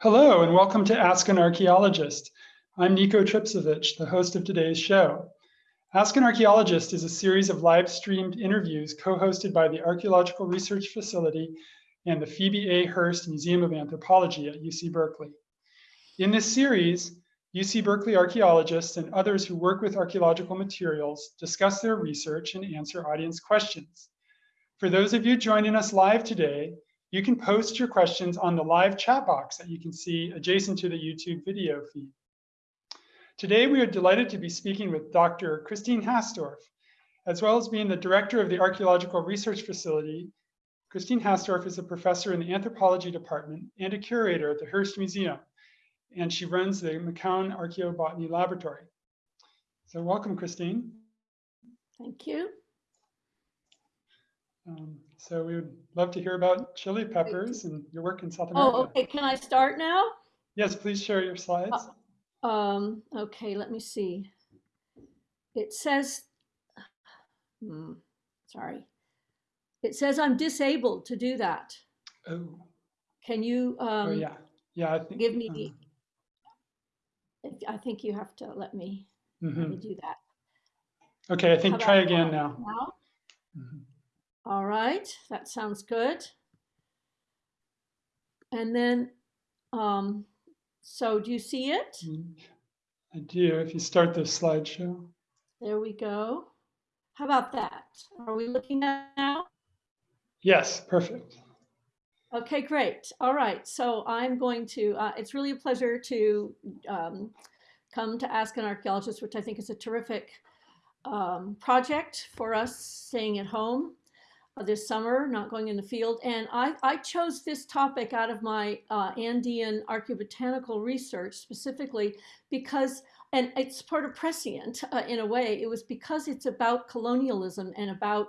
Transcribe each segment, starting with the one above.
Hello and welcome to Ask an Archaeologist. I'm Nico Tripcevich, the host of today's show. Ask an Archaeologist is a series of live streamed interviews co-hosted by the Archaeological Research Facility and the Phoebe A. Hearst Museum of Anthropology at UC Berkeley. In this series, UC Berkeley archaeologists and others who work with archaeological materials discuss their research and answer audience questions. For those of you joining us live today, you can post your questions on the live chat box that you can see adjacent to the YouTube video feed. Today, we are delighted to be speaking with Dr. Christine Hastorf, as well as being the director of the Archaeological Research Facility. Christine Hastorf is a professor in the anthropology department and a curator at the Hearst Museum, and she runs the McCown Archaeobotany Laboratory. So welcome, Christine. Thank you. Um, so we would love to hear about chili peppers and your work in South America. Oh, okay. Can I start now? Yes, please share your slides. Uh, um, okay, let me see. It says, hmm, sorry. It says I'm disabled to do that. Oh, Can you oh um, yeah, yeah. I think. give me the, I think you have to let me, uh, let mhm. me do that. Okay, I think try again now. Now? Mhm. All right, that sounds good. And then, um, so do you see it? Mm, I do. If you start the slideshow. There we go. How about that? Are we looking at now? Yes, perfect. Okay, great. All right. So I'm going to, uh, it's really a pleasure to um, come to Ask an Archaeologist, which I think is a terrific um, project for us staying at home this summer, not going in the field. And I, I chose this topic out of my uh, Andean archaeobotanical research specifically because, and it's part of prescient uh, in a way, it was because it's about colonialism and about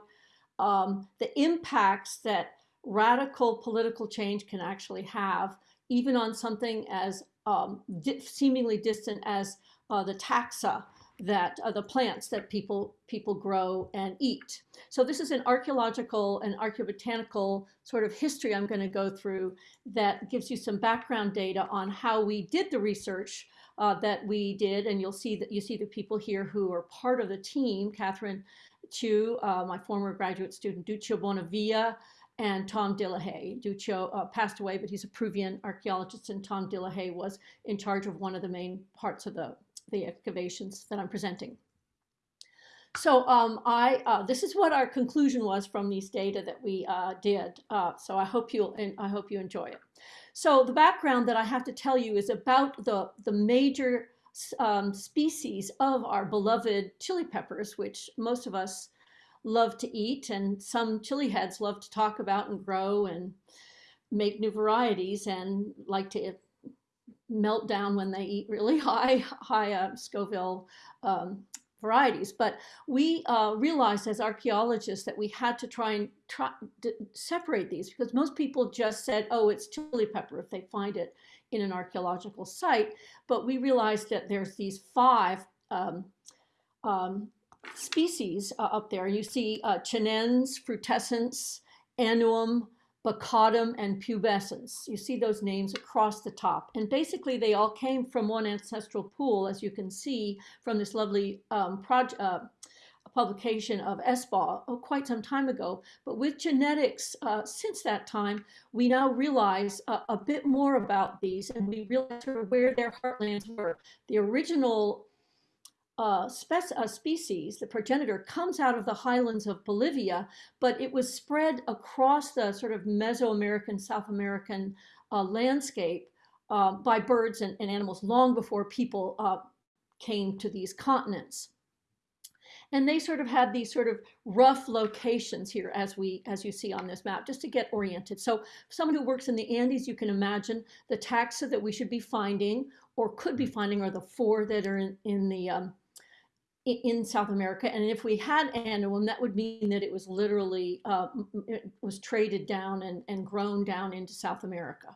um, the impacts that radical political change can actually have, even on something as um, di seemingly distant as uh, the taxa that uh, the plants that people people grow and eat. So this is an archaeological and archaeobotanical sort of history I'm going to go through that gives you some background data on how we did the research uh, that we did, and you'll see that you see the people here who are part of the team. Catherine Chu, uh, my former graduate student, Duccio Bonavia, and Tom Dillehay. Duccio uh, passed away, but he's a Peruvian archaeologist, and Tom Dillehay was in charge of one of the main parts of the, the excavations that I'm presenting. So um, I, uh, this is what our conclusion was from these data that we uh, did. Uh, so I hope you'll, I hope you enjoy it. So the background that I have to tell you is about the, the major um, species of our beloved chili peppers, which most of us love to eat and some chili heads love to talk about and grow and make new varieties and like to melt down when they eat really high high uh, Scoville um, varieties. But we uh, realized as archaeologists that we had to try and try separate these because most people just said, oh, it's chili pepper if they find it in an archaeological site. But we realized that there's these five um, um, species uh, up there. You see uh, chinense, frutescens, annuum, baccatum, and pubescens. You see those names across the top. And basically they all came from one ancestral pool, as you can see from this lovely um, uh, publication of Eshbaugh oh, quite some time ago. But with genetics, uh, since that time, we now realize uh, a bit more about these and we realize where their heartlands were. The original uh, a species, the progenitor, comes out of the highlands of Bolivia, but it was spread across the sort of Mesoamerican, South American uh, landscape uh, by birds and, and, animals long before people uh, came to these continents. And they sort of had these sort of rough locations here as we, as you see on this map, just to get oriented. So someone who works in the Andes, you can imagine the taxa that we should be finding or could be finding are the four that are in, in the um, in South America. And if we had annuum, that would mean that it was literally, uh, it was traded down and, and grown down into South America.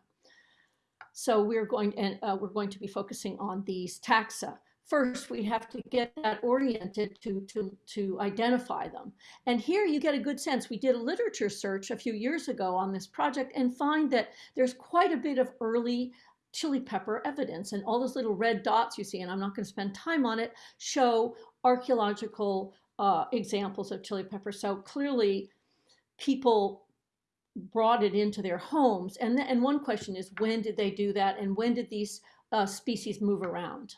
So we're going, and uh, we're going to be focusing on these taxa. First, we have to get that oriented to, to, to identify them. And here you get a good sense. We did a literature search a few years ago on this project and find that there's quite a bit of early chili pepper evidence. And all those little red dots you see, and I'm not going to spend time on it, show archaeological uh, examples of chili pepper. So clearly, people brought it into their homes. And, and one question is, when did they do that? And when did these uh, species move around?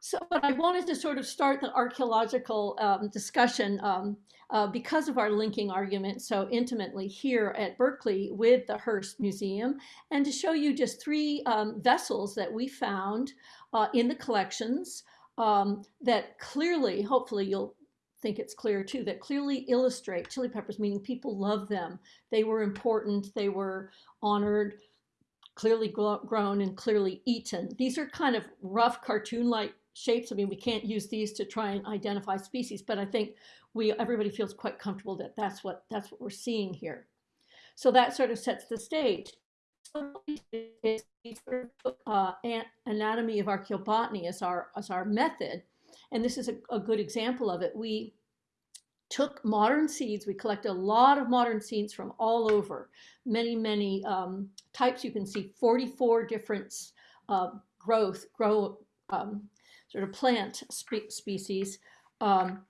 So, but I wanted to sort of start the archaeological um, discussion um, uh, because of our linking argument so intimately here at Berkeley with the Hearst Museum, and to show you just three um, vessels that we found uh, in the collections um, that clearly, hopefully you'll think it's clear too, that clearly illustrate chili peppers, meaning people love them. They were important, they were honored, clearly grown and clearly eaten. These are kind of rough cartoon-like shapes. I mean, we can't use these to try and identify species, but I think we everybody feels quite comfortable that that's what that's what we're seeing here. So that sort of sets the stage. Anatomy of archaeobotany as our as our method, and this is a, a good example of it. We took modern seeds. We collected a lot of modern seeds from all over, many, many um, types. You can see 44 different uh, growth, grow, um, sort of plant spe species um,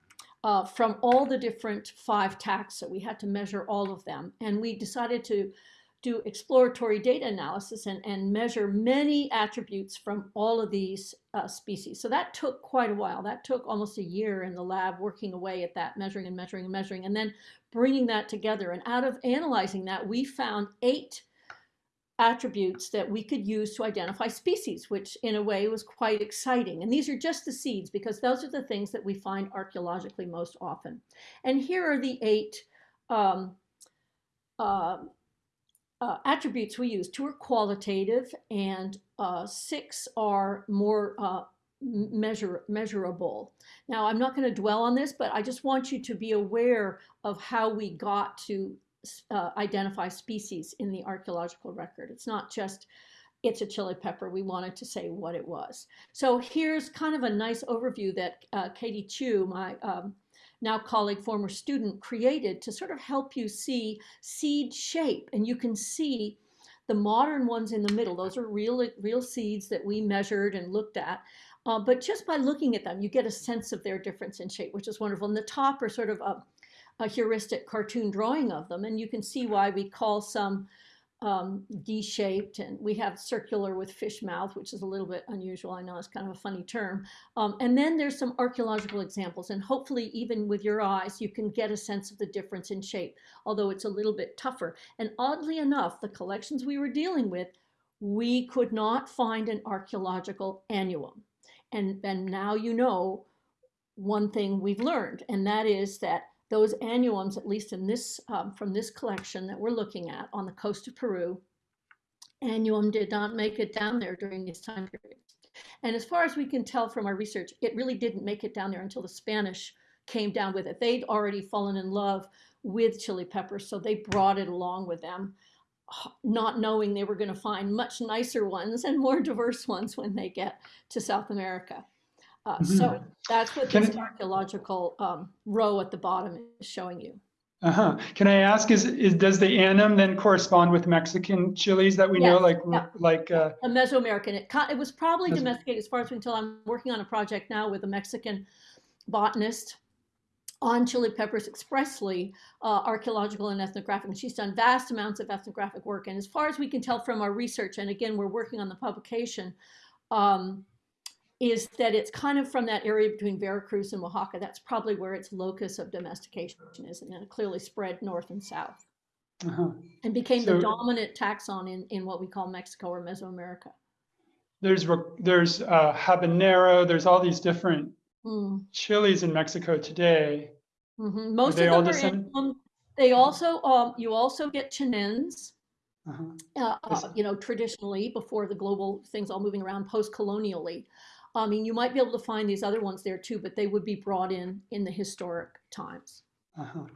uh, from all the different five taxa. We had to measure all of them. And we decided to do exploratory data analysis and, and measure many attributes from all of these uh, species. So that took quite a while. That took almost a year in the lab working away at that, measuring and measuring and measuring, and then bringing that together. And out of analyzing that, we found eight attributes that we could use to identify species, which in a way was quite exciting. And these are just the seeds because those are the things that we find archaeologically most often. And here are the eight um, uh, uh, attributes we use. Two are qualitative and uh, six are more uh, measure, measurable. Now, I'm not going to dwell on this, but I just want you to be aware of how we got to uh, identify species in the archaeological record. It's not just it's a chili pepper. We wanted to say what it was. So here's kind of a nice overview that uh, Katie Chu, my um, now colleague, former student, created to sort of help you see seed shape. And you can see the modern ones in the middle. Those are real, real seeds that we measured and looked at. Uh, but just by looking at them, you get a sense of their difference in shape, which is wonderful. And the top are sort of a a heuristic cartoon drawing of them. And you can see why we call some um, D-shaped and we have circular with fish mouth, which is a little bit unusual. I know it's kind of a funny term. Um, and then there's some archaeological examples and hopefully even with your eyes, you can get a sense of the difference in shape, although it's a little bit tougher. And oddly enough, the collections we were dealing with, we could not find an archaeological annuum. And, and now you know one thing we've learned, and that is that those annuums, at least in this, um, from this collection that we're looking at on the coast of Peru, annuum did not make it down there during these time periods. And as far as we can tell from our research, it really didn't make it down there until the Spanish came down with it. They'd already fallen in love with chili peppers, so they brought it along with them, not knowing they were going to find much nicer ones and more diverse ones when they get to South America. Uh, so mm-hmm. that's what this archaeological um, row at the bottom is showing you. Uh-huh. Can I ask, is, is does the annuum then correspond with Mexican chilies that we yes, know, like yeah. like uh, a Mesoamerican? It, it was probably Meso domesticated as far as we can tell. I'm working on a project now with a Mexican botanist on chili peppers expressly uh, archaeological and ethnographic. And she's done vast amounts of ethnographic work. And as far as we can tell from our research, and again, we're working on the publication, um, is that it's kind of from that area between Veracruz and Oaxaca. That's probably where its locus of domestication is, and then it clearly spread north and south uh -huh. and became so, the dominant taxon in, in what we call Mexico or Mesoamerica. There's there's uh, habanero. There's all these different mm. chilies in Mexico today. Mm -hmm. Most of them are in, um, they also um, you also get chinense. Uh -huh. uh, uh you know, traditionally before the global things all moving around post-colonially. I mean, you might be able to find these other ones there too, but they would be brought in in the historic times. Uh -huh.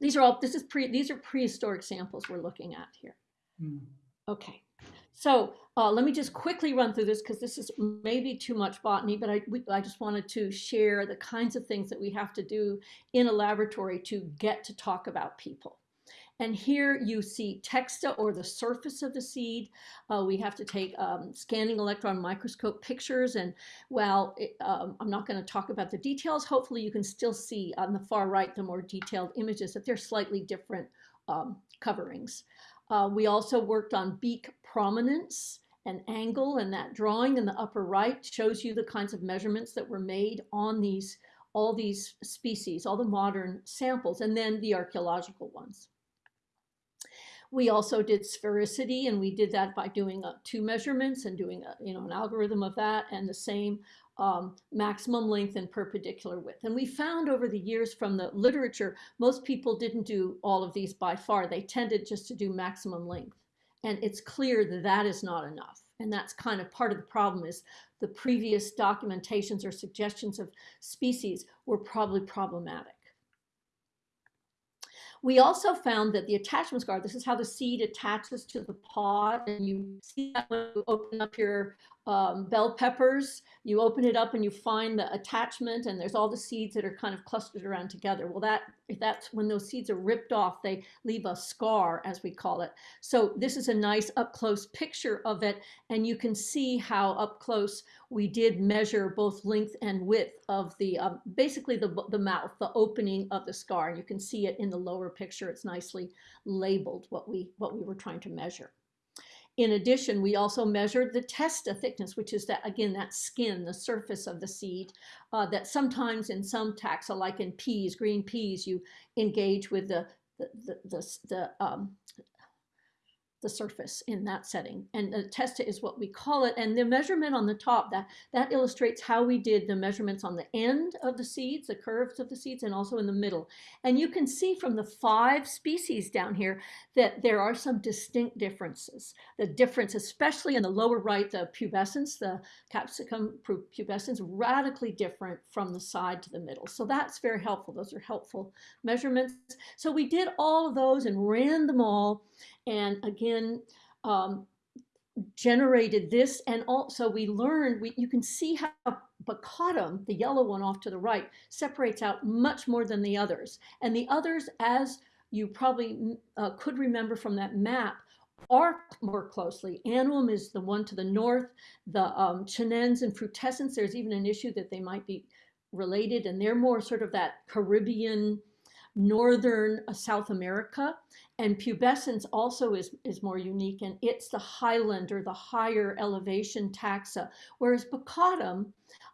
These are all, this is pre, these are prehistoric samples we're looking at here. Mm. Okay, so uh, let me just quickly run through this because this is maybe too much botany, but I, we, I just wanted to share the kinds of things that we have to do in a laboratory to get to talk about people. And here you see testa or the surface of the seed. Uh, we have to take um, scanning electron microscope pictures. And while it, um, I'm not going to talk about the details, hopefully you can still see on the far right the more detailed images that they're slightly different um, coverings. Uh, we also worked on beak prominence and angle and that drawing in the upper right shows you the kinds of measurements that were made on these all these species, all the modern samples, and then the archaeological ones. We also did sphericity, and we did that by doing uh, two measurements and doing a, you know, an algorithm of that, and the same um, maximum length and perpendicular width. And we found over the years from the literature, most people didn't do all of these by far. They tended just to do maximum length. And it's clear that that is not enough. And that's kind of part of the problem is the previous documentations or suggestions of species were probably problematic. We also found that the attachment scar, this is how the seed attaches to the pod, and you see that when you open up your um, bell peppers, you open it up and you find the attachment and there's all the seeds that are kind of clustered around together. Well, that that's when those seeds are ripped off, they leave a scar, as we call it. So this is a nice up close picture of it. And you can see how up close we did measure both length and width of the, um, basically the, the mouth, the opening of the scar. And you can see it in the lower picture. It's nicely labeled what we, what we were trying to measure. In addition, we also measured the testa thickness, which is that, again, that skin, the surface of the seed, uh, that sometimes in some taxa, like in peas, green peas, you engage with the, the, the, the, the um, the surface in that setting. And the testa is what we call it. And the measurement on the top, that, that illustrates how we did the measurements on the end of the seeds, the curves of the seeds, and also in the middle. And you can see from the five species down here that there are some distinct differences. The difference, especially in the lower right, the pubescens, the capsicum pubescens, radically different from the side to the middle. So that's very helpful. Those are helpful measurements. So we did all of those and ran them all and again, um, generated this and also we learned we, you can see how baccatum the yellow one off to the right separates out much more than the others. And the others as you probably uh, could remember from that map are more closely. Annuum is the one to the north. The um, chinense and frutescens there's even an issue that they might be related and they're more sort of that caribbean northern uh, South America. And pubescens also is, is more unique, and it's the highland or the higher elevation taxa, whereas baccatum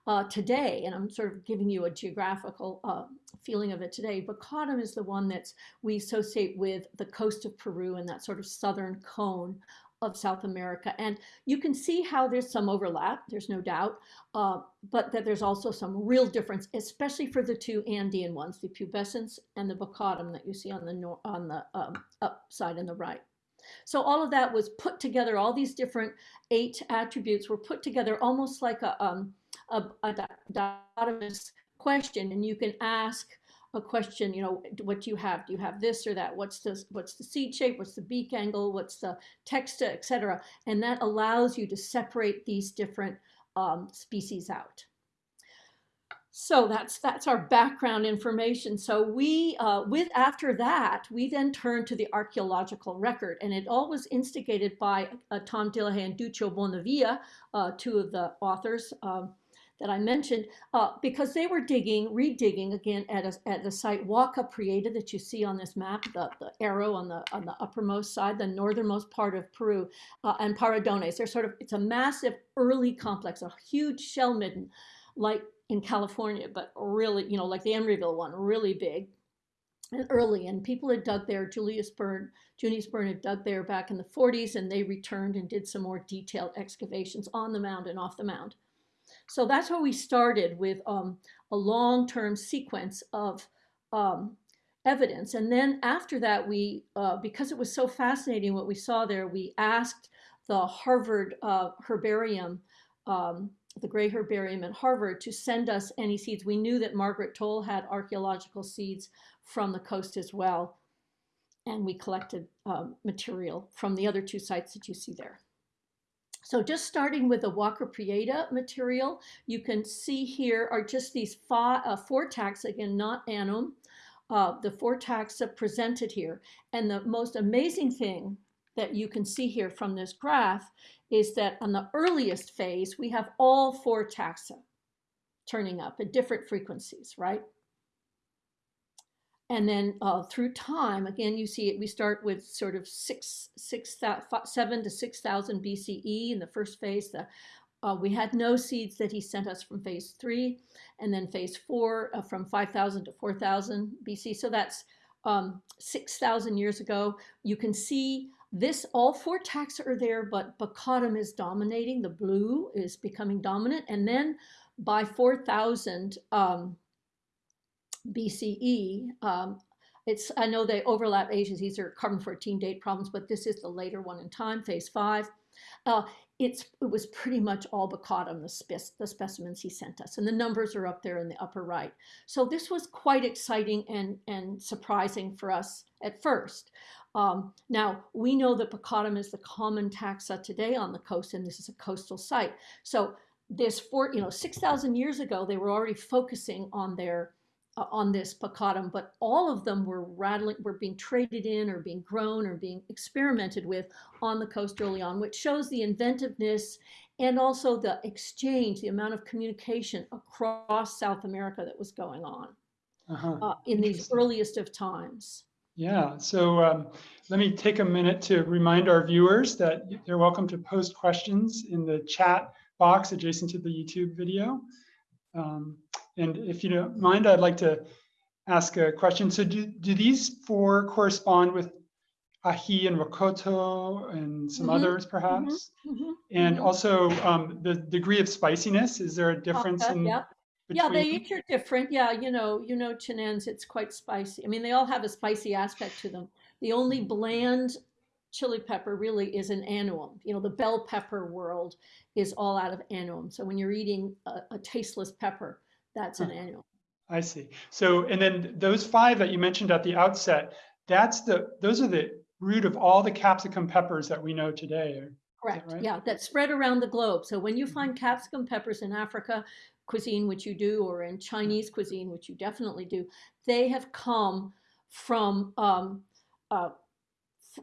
uh, today, and I'm sort of giving you a geographical uh, feeling of it today, baccatum is the one that's we associate with the coast of Peru and that sort of southern cone of South America. And you can see how there's some overlap, there's no doubt, uh, but that there's also some real difference, especially for the two Andean ones, the pubescens and the baccatum that you see on the, on the um, up side and the right. So all of that was put together, all these different eight attributes were put together almost like a, um, a, a question, and you can ask a question, you know, what do you have? Do you have this or that? What's the, what's the seed shape? What's the beak angle? What's the testa, etc. And that allows you to separate these different um, species out. So that's that's our background information. So we, uh, with after that, we then turn to the archaeological record, and it all was instigated by uh, Tom Dillehay and Duccio Bonavia, uh, two of the authors. Um, that I mentioned, uh, because they were digging, redigging again at, a, at the site Huaca Prieta that you see on this map, the, the arrow on the on the uppermost side, the northernmost part of Peru, uh, and Paredones. They're sort of, it's a massive early complex, a huge shell midden, like in California, but really, you know, like the Emeryville one, really big and early. And people had dug there, Julius Byrne, Junius Bird had dug there back in the 40s, and they returned and did some more detailed excavations on the mound and off the mound. So that's how we started with um, a long-term sequence of um, evidence. And then after that, we, uh, because it was so fascinating what we saw there, we asked the Harvard uh, Herbarium, um, the Gray Herbarium at Harvard, to send us any seeds. We knew that Margaret Towle had archaeological seeds from the coast as well. And we collected um, material from the other two sites that you see there. So just starting with the Huaca Prieta material, you can see here are just these five, uh, four taxa, again, not annuum, uh, the four taxa presented here. And the most amazing thing that you can see here from this graph is that on the earliest phase, we have all four taxa turning up at different frequencies, right? And then uh, through time, again, you see it, we start with sort of six, six, seven to 6,000 BCE in the first phase. The, uh, we had no seeds that he sent us from phase three, and then phase four uh, from 5,000 to 4,000 BC. So that's um, 6,000 years ago. You can see this, all four taxa are there, but Baccatum is dominating. The blue is becoming dominant. And then by 4,000, um, BCE. Um, it's, I know they overlap ages. These are carbon 14 date problems, but this is the later one in time, phase five. Uh, it's, it was pretty much all Baccatum, the, the specimens he sent us. And the numbers are up there in the upper right. So this was quite exciting and, and surprising for us at first. Um, now, we know that Baccatum is the common taxa today on the coast, and this is a coastal site. So this, four, you know, 6,000 years ago, they were already focusing on their on this Baccatum, but all of them were rattling, were being traded in or being grown or being experimented with on the coast early on, which shows the inventiveness and also the exchange, the amount of communication across South America that was going on uh -huh. uh, in these earliest of times. Yeah, so um, let me take a minute to remind our viewers that they're welcome to post questions in the chat box adjacent to the YouTube video. Um, and if you don't mind, I'd like to ask a question. So do, do these four correspond with ají and rocoto and some mm -hmm. others perhaps? Mm -hmm. And mm -hmm. also um, the degree of spiciness, is there a difference in yeah. Yeah, they each are different. Yeah, you know, you know, chinense, it's quite spicy. I mean, they all have a spicy aspect to them. The only bland chili pepper really is an annuum. You know, the bell pepper world is all out of annuum. So when you're eating a, a tasteless pepper, that's an annual. I see. So, and then those five that you mentioned at the outset, that's the, those are the root of all the capsicum peppers that we know today. Correct. That right? Yeah, that spread around the globe. So when you mm-hmm. find capsicum peppers in Africa cuisine, which you do, or in Chinese cuisine, which you definitely do, they have come from um, uh,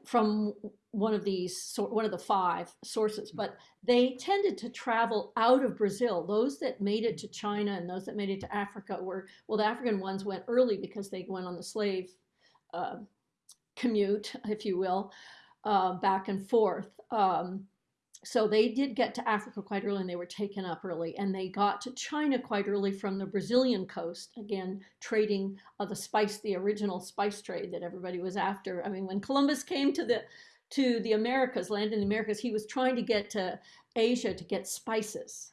from one of these, one of the five sources, mm. but they tended to travel out of Brazil. Those that made it to China and those that made it to Africa were, well, the African ones went early because they went on the slave uh, commute, if you will, uh, back and forth. Um, so they did get to Africa quite early and they were taken up early and they got to China quite early from the Brazilian coast, again, trading uh, the spice, the original spice trade that everybody was after. I mean, when Columbus came to the to the Americas, land in the Americas, he was trying to get to Asia to get spices.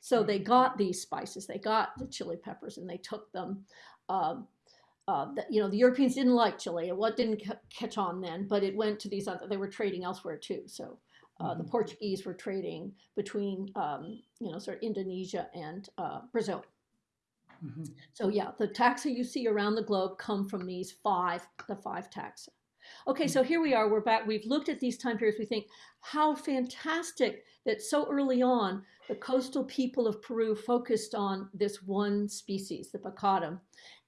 So they got these spices, they got the chili peppers and they took them. Um, uh, the, you know, the Europeans didn't like chili. What didn't catch on then, but it went to these other, they were trading elsewhere too. So uh, the mm-hmm. Portuguese were trading between, um, you know, sort of Indonesia and uh, Brazil. Mm -hmm. So yeah, the taxa you see around the globe come from these five, the five taxa. Okay, so here we are, we're back. We've looked at these time periods. We think how fantastic that so early on, the coastal people of Peru focused on this one species, the Baccatum,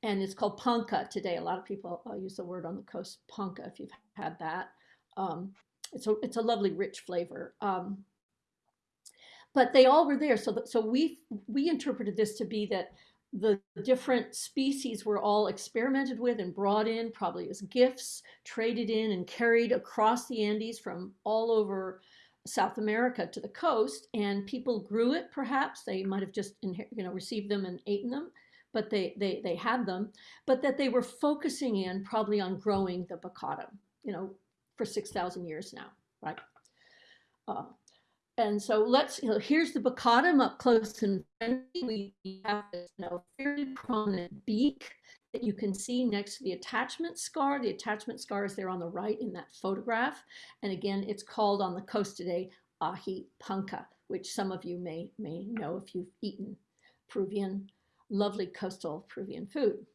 and it's called panca today. A lot of people uh, use the word on the coast, panca, if you've had that. Um, it's a, it's a lovely, rich flavor. Um, but they all were there. So, so we, we interpreted this to be that the different species were all experimented with and brought in probably as gifts, traded in and carried across the Andes from all over South America to the coast. And people grew it, perhaps. They might have just you know, received them and eaten them, but they, they, they had them. But that they were focusing in probably on growing the bacata, you know, for 6,000 years now, right? Uh, and so let's, you know, here's the Baccatum up close and friendly. We have this you know, very prominent beak that you can see next to the attachment scar. The attachment scar is there on the right in that photograph. And again, it's called on the coast today ají panca, which some of you may, may know if you've eaten Peruvian, lovely coastal Peruvian food.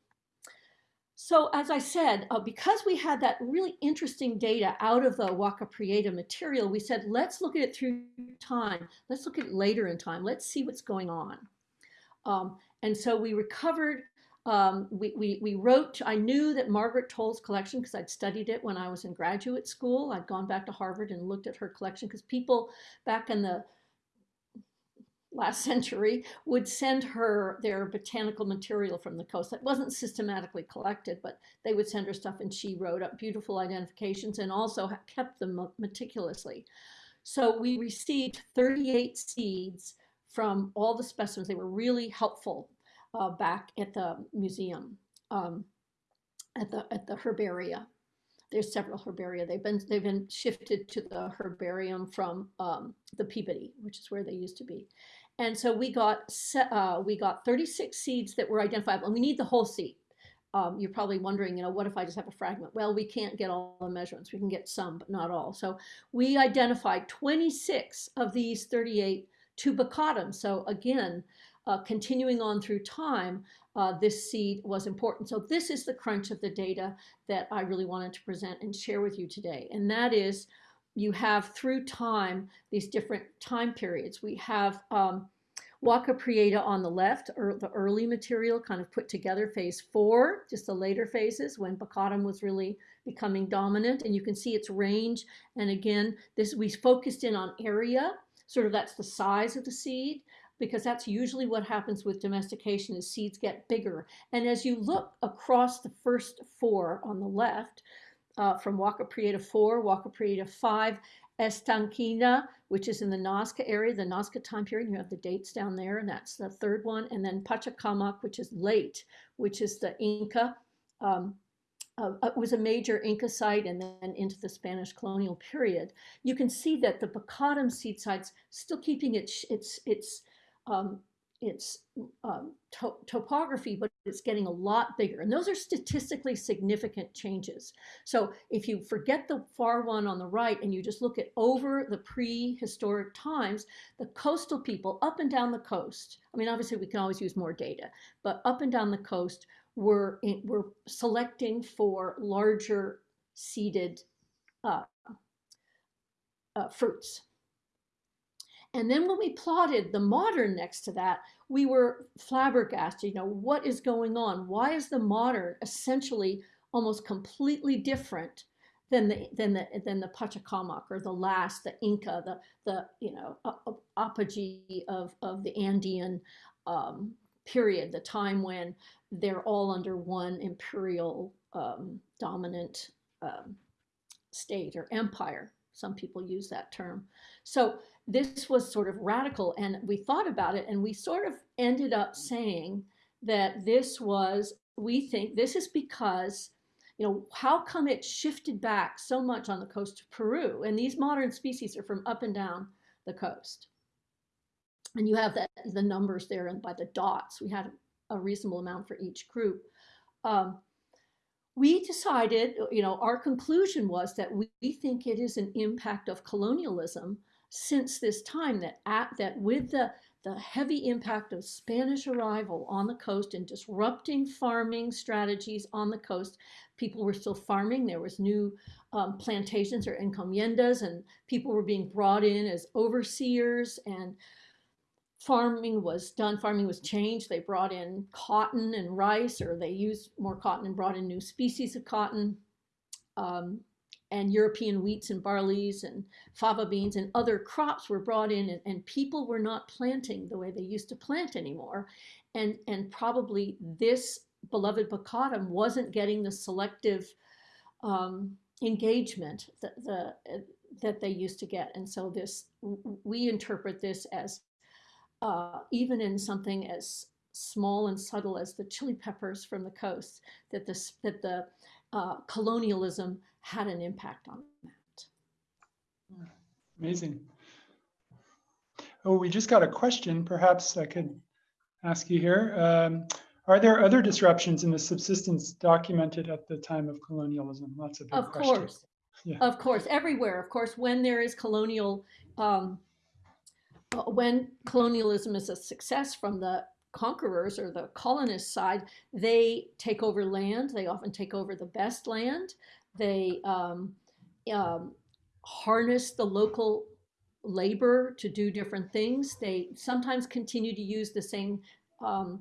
So as I said, uh, because we had that really interesting data out of the Huaca Prieta material, we said, let's look at it through time. Let's look at it later in time. Let's see what's going on. Um, and so we recovered Um, we, we, we wrote, I knew that Margaret Towle's collection, because I'd studied it when I was in graduate school. I'd gone back to Harvard and looked at her collection because people back in the last century would send her their botanical material from the coast that wasn't systematically collected, but they would send her stuff and she wrote up beautiful identifications and also kept them meticulously. So we received 38 seeds from all the specimens. They were really helpful uh, back at the museum, um, at the at the herbaria. There's several herbaria. They've been they've been shifted to the herbarium from um, the Peabody, which is where they used to be. And so we got uh, we got 36 seeds that were identifiable, and we need the whole seed. Um, you're probably wondering, you know, what if I just have a fragment? Well, we can't get all the measurements. We can get some, but not all. So we identified 26 of these 38 to baccatum. So again, uh, continuing on through time, uh, this seed was important. So this is the crunch of the data that I really wanted to present and share with you today. And that is you have through time these different time periods. We have um, Huaca Prieta on the left, or the early material kind of put together, phase four, just the later phases when Baccatum was really becoming dominant. And you can see its range. And again, this we focused in on area, sort of that's the size of the seed, because that's usually what happens with domestication is seeds get bigger. And as you look across the first four on the left, uh, from Huaca Prieta 4, Huaca Prieta 5, Estanquina, which is in the Nazca area, the Nazca time period. You have the dates down there, and that's the third one. And then Pachacamac, which is late, which is the Inca. Um, uh, it was a major Inca site and then into the Spanish colonial period. You can see that the Baccatum seed site's still keeping its, its, its um, its um, to topography, but it's getting a lot bigger. And those are statistically significant changes. So if you forget the far one on the right and you just look at over the prehistoric times, the coastal people up and down the coast, I mean, obviously we can always use more data, but up and down the coast were, in, were selecting for larger seeded uh, uh, fruits. And then when we plotted the modern next to that, we were flabbergasted. You know, what is going on? Why is the modern essentially almost completely different than the than the than the Pachacamac or the last, the Inca, the the you know apogee of of the Andean um, period, the time when they're all under one imperial um, dominant um, state or empire. Some people use that term. So this was sort of radical and we thought about it and we sort of ended up saying that this was, we think this is because, you know, how come it shifted back so much on the coast of Peru? And these modern species are from up and down the coast. And you have that, the numbers there and by the dots, we had a reasonable amount for each group. Um, we decided, you know, our conclusion was that we, we think it is an impact of colonialism since this time that at, that with the the heavy impact of Spanish arrival on the coast and disrupting farming strategies on the coast. People were still farming. There was new um, plantations or encomiendas and people were being brought in as overseers and farming was done. Farming was changed. They brought in cotton and rice or they used more cotton and brought in new species of cotton. Um, and European wheats and barleys and fava beans and other crops were brought in and, and, people were not planting the way they used to plant anymore. And, and probably this beloved baccatum wasn't getting the selective um, engagement that, the, that they used to get. And so this, we interpret this as uh, even in something as small and subtle as the chili peppers from the coast, that, this, that the uh, colonialism had an impact on that. Amazing. Oh, we just got a question. Perhaps I could ask you here. Um, are there other disruptions in the subsistence documented at the time of colonialism? A big of question. course. Yeah. Of course, everywhere. Of course, when there is colonial, um, uh, when colonialism is a success from the conquerors or the colonist side, they take over land. They often take over the best land. They um, um, harness the local labor to do different things. They sometimes continue to use the same um,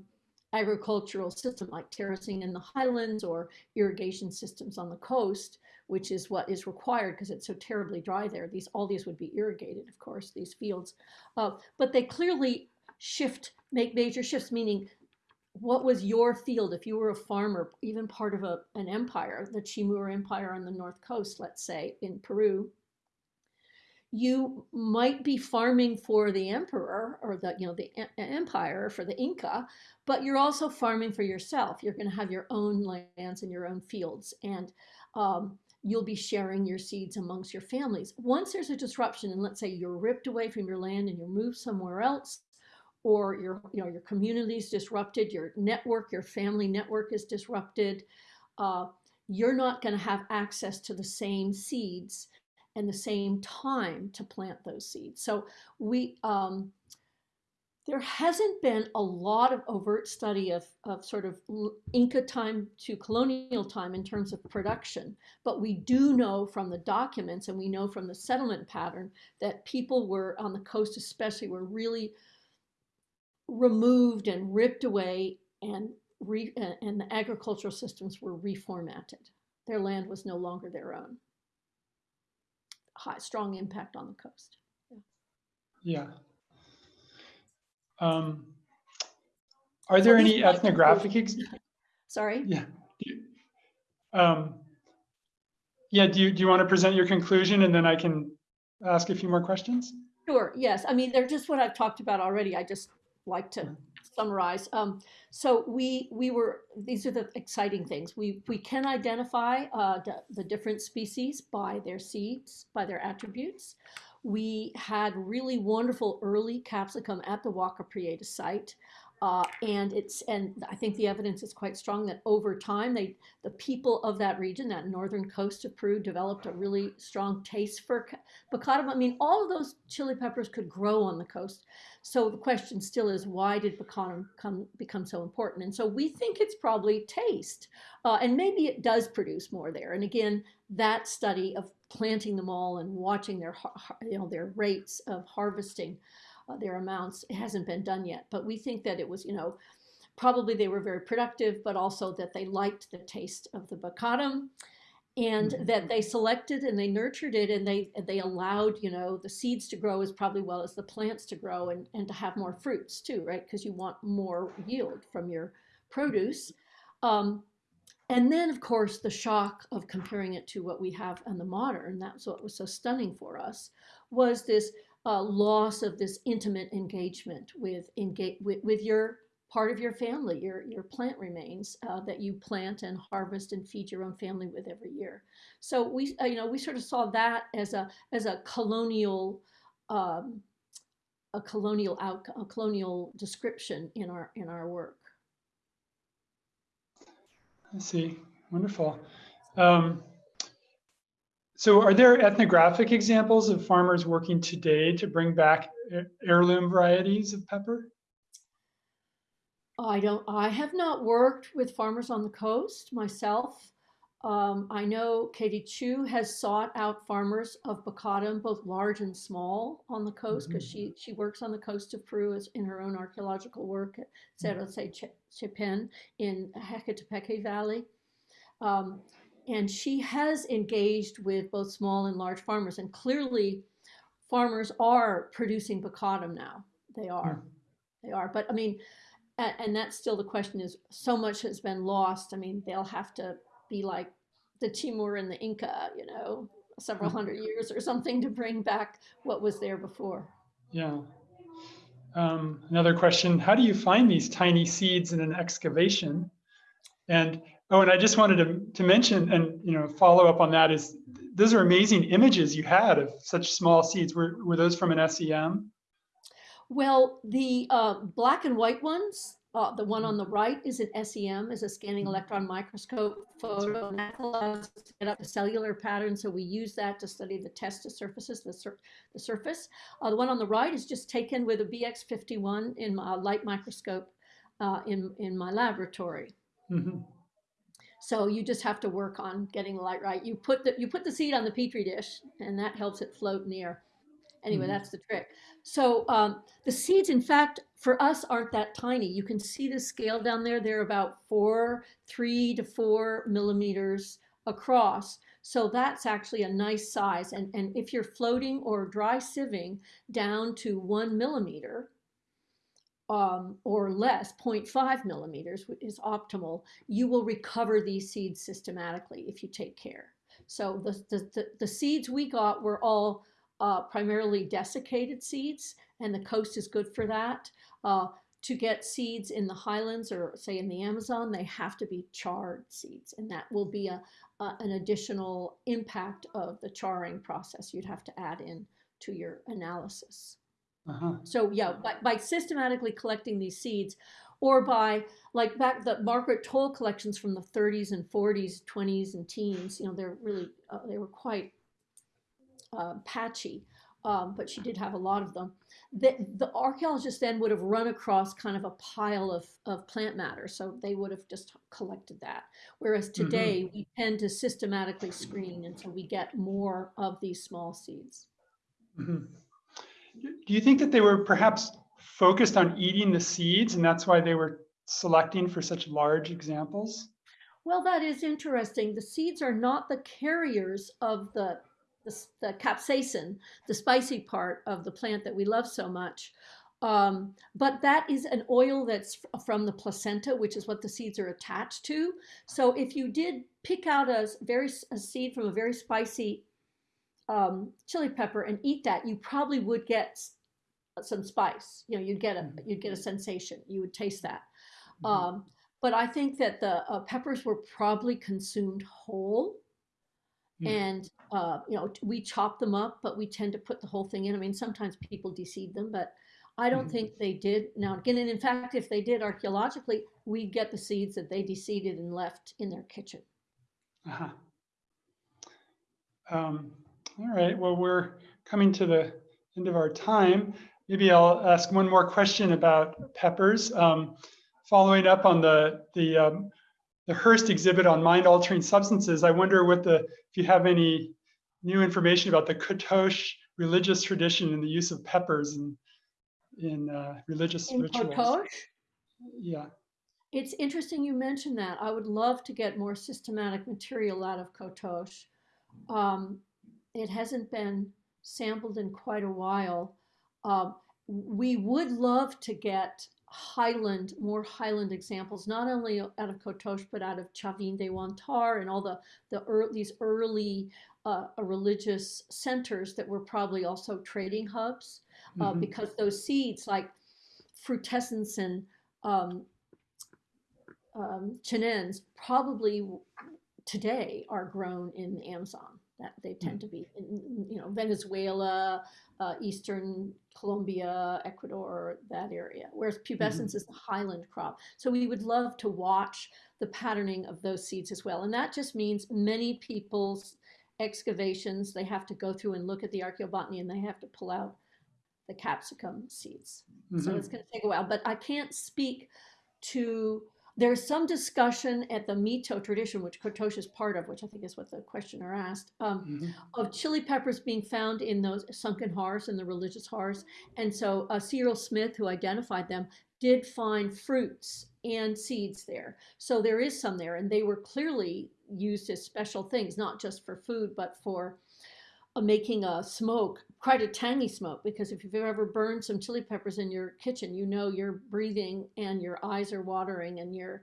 agricultural system like terracing in the highlands or irrigation systems on the coast, which is what is required because it's so terribly dry there. These all these would be irrigated, of course, these fields, uh, but they clearly shift, make major shifts. Meaning, what was your field if you were a farmer, even part of a, an empire, the Chimor Empire on the north coast, let's say in Peru? you might be farming for the emperor or the you know the empire for the inca but you're also farming for yourself you're going to have your own lands and your own fields and um, you'll be sharing your seeds amongst your families once there's a disruption and let's say you're ripped away from your land and you move somewhere else or your you know your community is disrupted your network your family network is disrupted uh, you're not going to have access to the same seeds and the same time to plant those seeds. So we, um, there hasn't been a lot of overt study of, of sort of Inca time to colonial time in terms of production, but we do know from the documents and we know from the settlement pattern that people were on the coast especially were really removed and ripped away and, re, and the agricultural systems were reformatted. Their land was no longer their own high, strong impact on the coast. Yeah. Um, are there any ethnographic? Ex- Sorry. Yeah. Um, yeah. Do you do you want to present your conclusion and then I can ask a few more questions? Sure. Yes. I mean, they're just what I've talked about already. I just like to summarize. Um, so we we were these are the exciting things. We we can identify uh, the, the different species by their seeds, by their attributes. We had really wonderful early capsicum at the Huaca Prieta site. Uh, and it's and I think the evidence is quite strong that over time they the people of that region, that northern coast of Peru, developed a really strong taste for baccatum. I mean, all of those chili peppers could grow on the coast. So the question still is, why did baccatum come, become so important? And so we think it's probably taste, uh, and maybe it does produce more there. And again, that study of planting them all and watching their you know their rates of harvesting uh, their amounts. It hasn't been done yet, but we think that it was, you know, probably they were very productive, but also that they liked the taste of the baccatum and mm-hmm. that they selected and they nurtured it and they they allowed you know the seeds to grow as probably well as the plants to grow and, and to have more fruits too right because you want more yield from your produce um, and then of course the shock of comparing it to what we have in the modern that's what was so stunning for us was this uh, loss of this intimate engagement with, engage, with, with your part of your family, your, your plant remains uh, that you plant and harvest and feed your own family with every year. So we, uh, you know, we sort of saw that as a, as a colonial, um, a colonial out, a colonial description in our, in our work. I see. Wonderful. Um, so are there ethnographic examples of farmers working today to bring back heirloom varieties of pepper? I don't, I have not worked with farmers on the coast myself. Um, I know Katie Chu has sought out farmers of baccatum, both large and small, on the coast because mm -hmm. she she works on the coast of Peru as, in her own archaeological work at Cerro mm -hmm. Chepén in Jequetepeque Valley. Um, and she has engaged with both small and large farmers. And clearly, farmers are producing baccatum now. They are. Mm. They are. But I mean, and, and that's still the question is so much has been lost. I mean, they'll have to be like the Timur and the Inca, you know, several hmm. hundred years or something to bring back what was there before. Yeah. Um, another question, how do you find these tiny seeds in an excavation? And Oh, and I just wanted to, to mention and you know follow up on that is those are amazing images you had of such small seeds. Were, were those from an SEM? Well, the uh, black and white ones, uh, the one on the right is an SEM, is a scanning electron microscope photo, and that allows us to get up a cellular pattern. So we use that to study the testa surfaces, the, sur the surface. Uh, the one on the right is just taken with a BX51 in my light microscope uh, in, in my laboratory. Mm -hmm. So you just have to work on getting the light right. You put the you put the seed on the petri dish, and that helps it float in the air. Anyway, Mhm. that's the trick. So um, the seeds, in fact, for us aren't that tiny. You can see the scale down there. They're about four, three to four millimeters across. So that's actually a nice size. And, and if you're floating or dry sieving down to one millimeter um, or less, 0.5 millimeters is optimal, you will recover these seeds systematically if you take care. So the, the, the, the seeds we got were all uh, primarily desiccated seeds, and the coast is good for that. Uh, to get seeds in the highlands or say in the Amazon, they have to be charred seeds, and that will be a, a an additional impact of the charring process you'd have to add in to your analysis. Uh-huh. So yeah, by, by systematically collecting these seeds, or by like back the Margaret Towle collections from the 30s and 40s, 20s and teens, you know, they're really uh, they were quite uh, patchy, um, but she did have a lot of them. The, the archaeologists then would have run across kind of a pile of, of plant matter, so they would have just collected that. Whereas today we tend to systematically screen, so we get more of these small seeds. Mhm. Do you think that they were perhaps focused on eating the seeds and that's why they were selecting for such large examples? Well, that is interesting. The seeds are not the carriers of the, the, the capsaicin, the spicy part of the plant that we love so much. Um, but that is an oil that's from the placenta, which is what the seeds are attached to. So if you did pick out a very a seed from a very spicy um, chili pepper and eat that, you probably would get some spice. You know, you'd get a Mhm. you'd get a sensation. You would taste that. Mhm. Um, but I think that the uh, peppers were probably consumed whole. Hmm. And, uh, you know, we chop them up, but we tend to put the whole thing in. I mean, sometimes people deseed them, but I don't Mhm. think they did. Now, again, and in fact, if they did archaeologically, we'd get the seeds that they deseeded and left in their kitchen. Uh-huh. Um, all right, well, we're coming to the end of our time. Maybe I'll ask one more question about peppers. Um, following up on the the um, the Hearst exhibit on mind-altering substances, I wonder what the if you have any new information about the Kotosh religious tradition and the use of peppers in in uh, religious In rituals. Kotosh, Yeah. it's interesting you mentioned that. I would love to get more systematic material out of Kotosh. Um, it hasn't been sampled in quite a while. Um, we would love to get Highland, more Highland examples, not only out of Kotosh, but out of Chavín de Huántar and all the, the ear these early uh, religious centers that were probably also trading hubs, uh, Mhm. because those seeds like frutescens and um, um, chinense probably today are grown in the Amazon. That they tend to be in, you know, Venezuela, uh, Eastern Colombia, Ecuador, that area. Whereas pubescens is the highland crop. So we would love to watch the patterning of those seeds as well. And that just means many people's excavations, they have to go through and look at the archaeobotany and they have to pull out the capsicum seeds. So Mhm. it's going to take a while, but I can't speak to. There's some discussion at the Mito tradition, which Kotosh is part of, which I think is what the questioner asked, um, Mhm. of chili peppers being found in those sunken hearths and the religious hearths. And so uh, C. Earle Smith, who identified them, did find fruits and seeds there. So there is some there, and they were clearly used as special things, not just for food, but for uh, making a smoke, quite a tangy smoke, because if you've ever burned some chili peppers in your kitchen, you know you're breathing and your eyes are watering and you're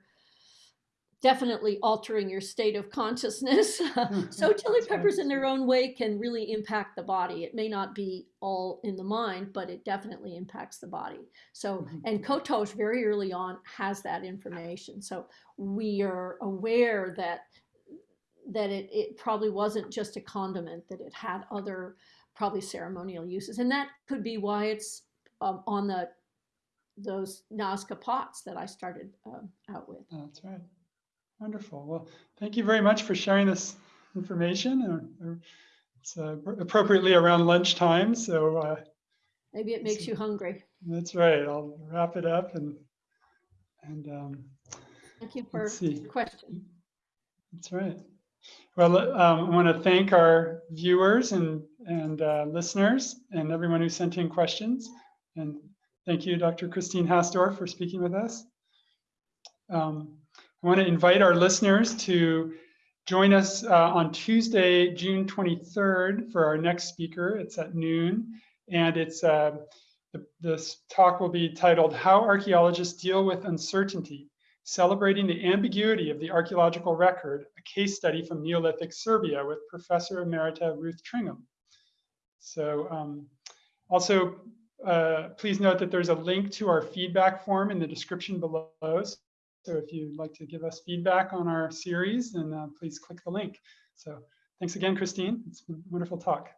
definitely altering your state of consciousness. so chili peppers in their own way can really impact the body. It may not be all in the mind, but it definitely impacts the body. So, Mhm. and Kotosh very early on has that information. So we are aware that that it, it probably wasn't just a condiment, that it had other probably ceremonial uses. And that could be why it's um, on the those Nazca pots that I started um, out with. That's right. Wonderful. Well, thank you very much for sharing this information. It's uh, appropriately around lunchtime, so uh, Maybe it makes you hungry. that's right. I'll wrap it up and and um, Thank you for the question. that's right. Well, um, I want to thank our viewers and, and uh, listeners and everyone who sent in questions. And thank you, Dr. Christine Hastorf, for speaking with us. Um, I want to invite our listeners to join us uh, on Tuesday, June 23rd for our next speaker. It's at noon. And it's uh, this talk will be titled How Archaeologists Deal with Uncertainty Celebrating the Ambiguity of the Archaeological Record, a case study from Neolithic Serbia with Professor Emerita Ruth Tringham. So um, also, uh, please note that there's a link to our feedback form in the description below. So if you'd like to give us feedback on our series, then uh, please click the link. So thanks again, Christine. It's been a wonderful talk.